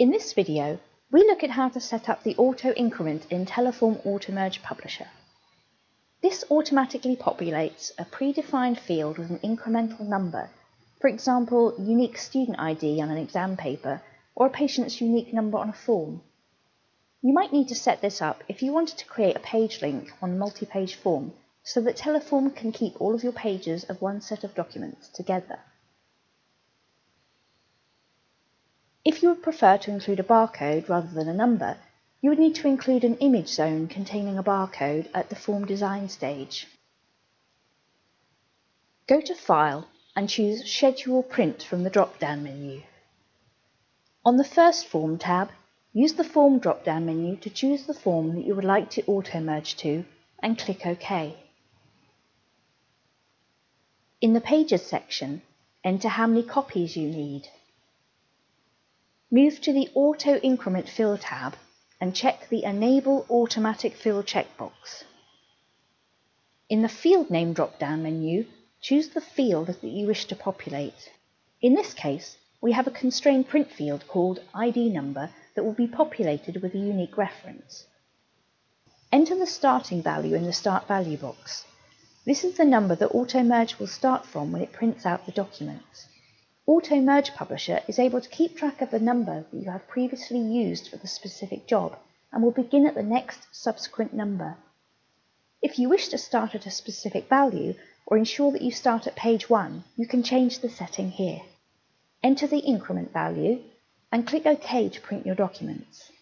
In this video, we look at how to set up the auto increment in Teleform Automerge Publisher. This automatically populates a predefined field with an incremental number, for example, unique student ID on an exam paper or a patient's unique number on a form. You might need to set this up if you wanted to create a page link on a multi-page form so that Teleform can keep all of your pages of one set of documents together. If you would prefer to include a barcode rather than a number, you would need to include an image zone containing a barcode at the form design stage. Go to File and choose Schedule Print from the drop-down menu. On the First Form tab, use the Form drop-down menu to choose the form that you would like to auto-merge to and click OK. In the Pages section, enter how many copies you need. Move to the Auto Increment Fill tab and check the Enable Automatic Fill checkbox. In the Field Name drop-down menu, choose the field that you wish to populate. In this case, we have a constrained print field called ID number that will be populated with a unique reference. Enter the starting value in the Start Value box. This is the number that AutoMerge will start from when it prints out the documents. AutoMerge Publisher is able to keep track of the number that you have previously used for the specific job and will begin at the next subsequent number. If you wish to start at a specific value or ensure that you start at page 1, you can change the setting here. Enter the increment value and click OK to print your documents.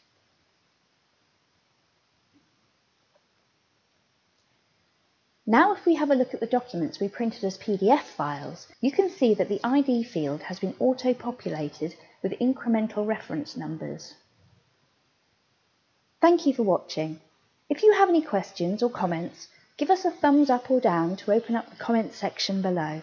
Now if we have a look at the documents we printed as PDF files, you can see that the ID field has been auto-populated with incremental reference numbers. Thank you for watching. If you have any questions or comments, give us a thumbs up or down to open up the comments section below.